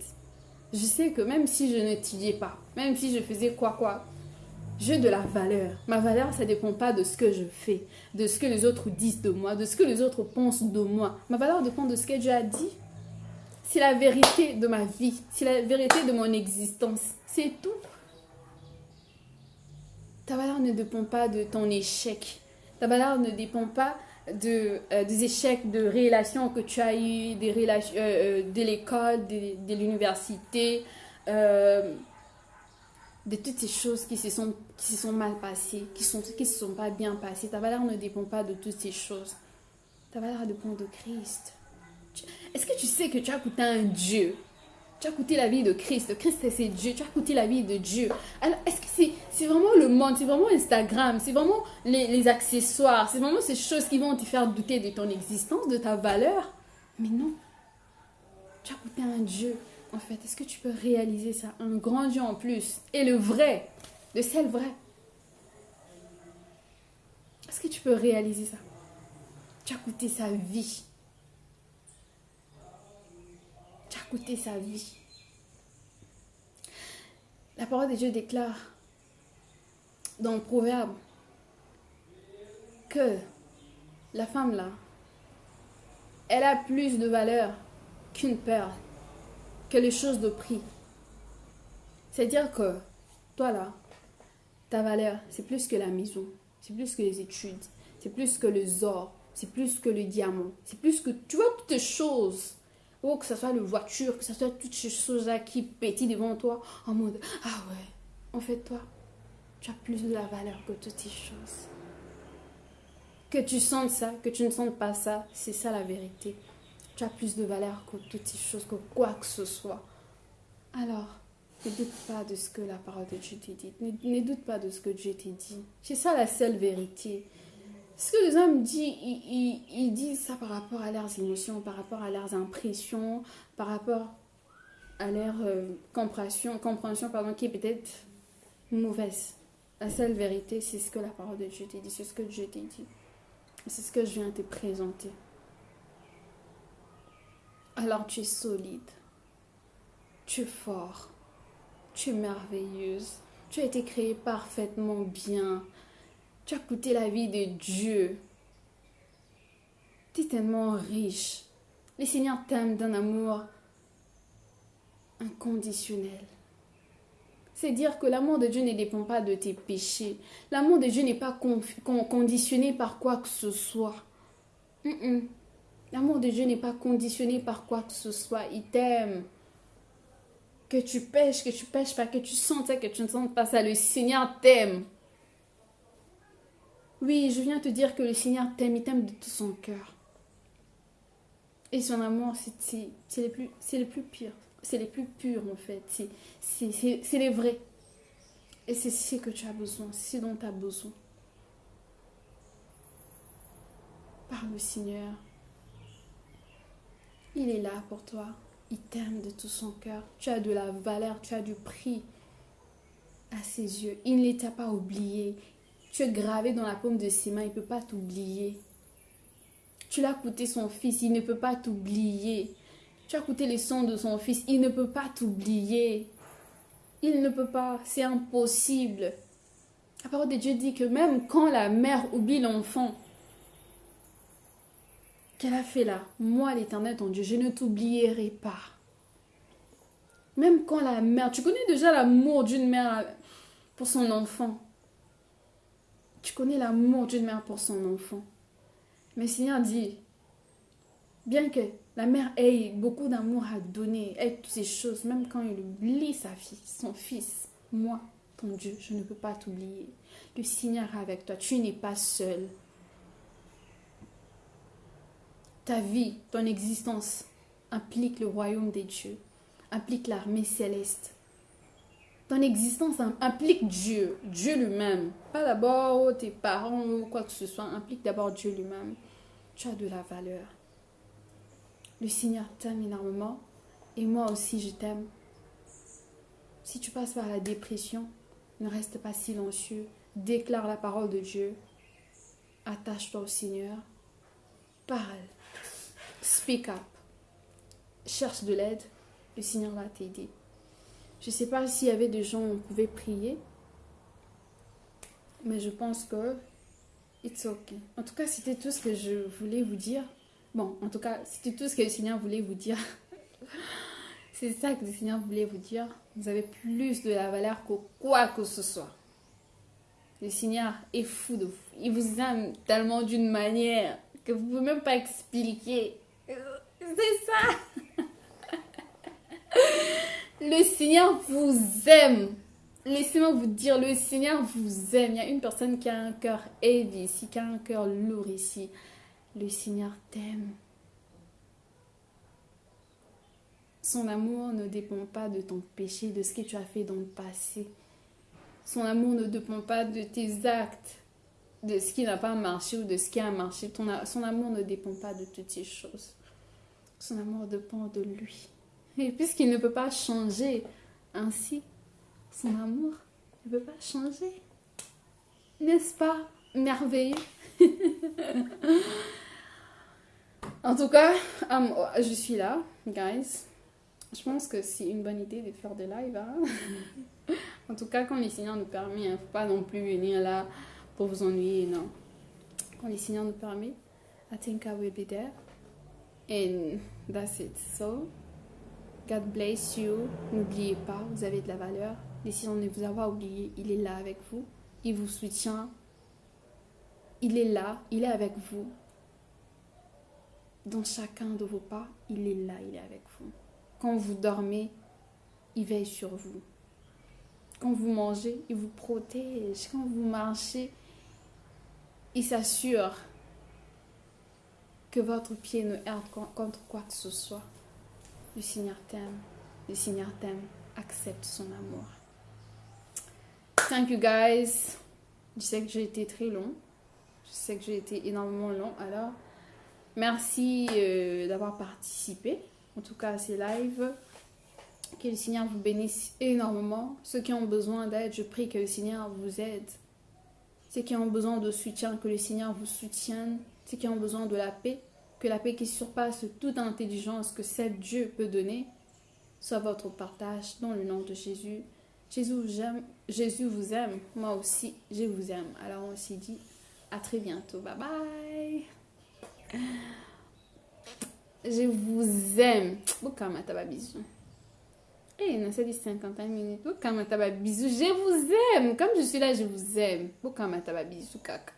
Je sais que même si je n'étudiais pas, même si je faisais quoi quoi, j'ai de la valeur. Ma valeur, ça ne dépend pas de ce que je fais, de ce que les autres disent de moi, de ce que les autres pensent de moi. Ma valeur dépend de ce que Dieu a dit. C'est la vérité de ma vie, c'est la vérité de mon existence. C'est tout. Ta valeur ne dépend pas de ton échec. Ta valeur ne dépend pas de, euh, des échecs de relations que tu as eues, des relations, euh, euh, de l'école, de, de l'université, de toutes ces choses qui se sont, qui se sont mal passées, qui ne qui se sont pas bien passées. Ta valeur ne dépend pas de toutes ces choses. Ta valeur dépend de Christ. Est-ce que tu sais que tu as coûté un Dieu? Tu as coûté la vie de Christ. Christ, c'est Dieu. Tu as coûté la vie de Dieu. Alors, est-ce que c'est vraiment le monde C'est vraiment Instagram C'est vraiment les, les accessoires C'est vraiment ces choses qui vont te faire douter de ton existence, de ta valeur? Mais non. Tu as coûté un Dieu en fait Est-ce que tu peux réaliser ça Un grand Dieu en plus. Et le vrai, le seul vrai? Est-ce que tu peux réaliser ça? Tu as coûté sa vie. Tu as coûté sa vie. La parole de Dieu déclare dans le proverbe que la femme là, elle a plus de valeur qu'une perle que les choses de prix. C'est-à-dire que toi là, ta valeur, c'est plus que la maison, c'est plus que les études, c'est plus que les or, c'est plus que le diamant, c'est plus que, tu vois, toutes choses. Ou que ce soit le voiture, que ce soit toutes ces choses-là qui pétillent devant toi en mode, ah ouais, en fait toi, tu as plus de la valeur que toutes ces choses. Que tu sentes ça, que tu ne sentes pas ça, c'est ça la vérité tu as plus de valeur que toutes ces choses, que quoi que ce soit. Alors, ne doute pas de ce que la parole de Dieu t'a dit. Ne, doute pas de ce que Dieu t'a dit. C'est ça la seule vérité. Ce que les hommes disent, ils, disent ça par rapport à leurs émotions, par rapport à leurs impressions, par rapport à leur euh, compréhension, compréhension pardon, qui est peut-être mauvaise. La seule vérité, c'est ce que la parole de Dieu t'a dit, c'est ce que Dieu t'a dit. C'est ce que je viens te présenter alors tu es solide, tu es fort, tu es merveilleuse, tu as été créée parfaitement bien, tu as coûté la vie de Dieu. Tu es tellement riche. Le Seigneur t'aime d'un amour inconditionnel. C'est dire que l'amour de Dieu ne dépend pas de tes péchés. L'amour de Dieu n'est pas conditionné par quoi que ce soit. L'amour de Dieu n'est pas conditionné par quoi que ce soit. Il t'aime. Que tu pêches, que tu pêches pas, que tu sens que tu ne sens pas ça. Le Seigneur t'aime. Oui, je viens te dire que le Seigneur t'aime. Il t'aime de tout son cœur. Et son amour, c'est les plus, plus. C'est les plus purs en fait. C'est les vrais. Et c'est ce que tu as besoin. C'est ce dont tu as besoin. Par le Seigneur. Il est là pour toi. Il t'aime de tout son cœur. Tu as de la valeur, tu as du prix à ses yeux. Il ne t'a pas oublié. Tu es gravé dans la paume de ses mains. Il ne peut pas t'oublier. Tu l'as coûté son fils. Il ne peut pas t'oublier. Tu as coûté les sons de son fils. Il ne peut pas t'oublier. Il ne peut pas. C'est impossible. La parole de Dieu dit que même quand la mère oublie l'enfant, qu'elle a fait là, moi l'éternel ton Dieu, je ne t'oublierai pas. Même quand la mère, tu connais déjà l'amour d'une mère pour son enfant? Tu connais l'amour d'une mère pour son enfant? Mais Seigneur dit, bien que la mère ait beaucoup d'amour à donner, ait toutes ces choses, même quand il oublie sa fille, son fils, moi, ton Dieu, je ne peux pas t'oublier. Le Seigneur est avec toi, tu n'es pas seul ta vie, ton existence implique le royaume des dieux, implique l'armée céleste. Ton existence implique Dieu, Dieu lui-même. Pas d'abord tes parents ou quoi que ce soit, implique d'abord Dieu lui-même. Tu as de la valeur. Le Seigneur t'aime énormément et moi aussi je t'aime. Si tu passes par la dépression, ne reste pas silencieux. Déclare la parole de Dieu. Attache-toi au Seigneur. Parle. Speak up. Cherche de l'aide. Le Seigneur va t'aider. Je ne sais pas s'il y avait des gens où on pouvait prier. Mais je pense que it's okay. En tout cas, c'était tout ce que je voulais vous dire. Bon, en tout cas, c'était tout ce que le Seigneur voulait vous dire. (laughs) C'est ça que le Seigneur voulait vous dire. Vous avez plus de la valeur que quoi que ce soit. Le Seigneur est fou de vous. Il vous aime tellement d'une manière que vous pouvez même pas expliquer. C'est ça. Le Seigneur vous aime. Laissez-moi vous dire, le Seigneur vous aime. Il y a une personne qui a un cœur heavy ici, qui a un cœur lourd ici. Le Seigneur t'aime. Son amour ne dépend pas de ton péché, de ce que tu as fait dans le passé. Son amour ne dépend pas de tes actes, de ce qui n'a pas marché ou de ce qui a marché. Ton, son amour ne dépend pas de toutes ces choses. Son amour dépend de lui. Et puisqu'il ne peut pas changer ainsi, son amour ne peut pas changer. N'est-ce pas merveilleux? (laughs) En tout cas, je suis là, guys. Je pense que c'est une bonne idée de faire des lives. Hein. (laughs) en tout cas, quand les Seigneurs nous permettent, il ne faut pas non plus venir là pour vous ennuyer, non. Quand les Seigneurs nous permettent, I think I will be there. And that's it. So, God bless you. N'oubliez pas, vous avez de la valeur. Décidons de vous avoir oublié. Il est là avec vous. Il vous soutient. Il est là. Il est avec vous. Dans chacun de vos pas, il est là. Il est avec vous. Quand vous dormez, il veille sur vous. Quand vous mangez, il vous protège. Quand vous marchez, il s'assure que votre pied ne heurte contre quoi que ce soit. Le Seigneur t'aime. Le Seigneur t'aime. Accepte son amour. Thank you guys. Je sais que j'ai été très long. Je sais que j'ai été énormément long. Alors, merci euh, d'avoir participé. En tout cas, à ces lives. Que le Seigneur vous bénisse énormément. Ceux qui ont besoin d'aide, je prie que le Seigneur vous aide. Ceux qui ont besoin de soutien, que le Seigneur vous soutienne. Ceux qui ont besoin de la paix, que la paix qui surpasse toute intelligence que seul Dieu peut donner soit votre partage dans le nom de Jésus. Jésus, Jésus vous aime, moi aussi, je vous aime. Alors on s'est dit à très bientôt. Bye bye. Je vous aime. Boukamataba bisous. Eh, non, c'est dit 51 minutes. Boukamataba bisous? Je vous aime. Comme je suis là, je vous aime. Boukamataba bisous, caca?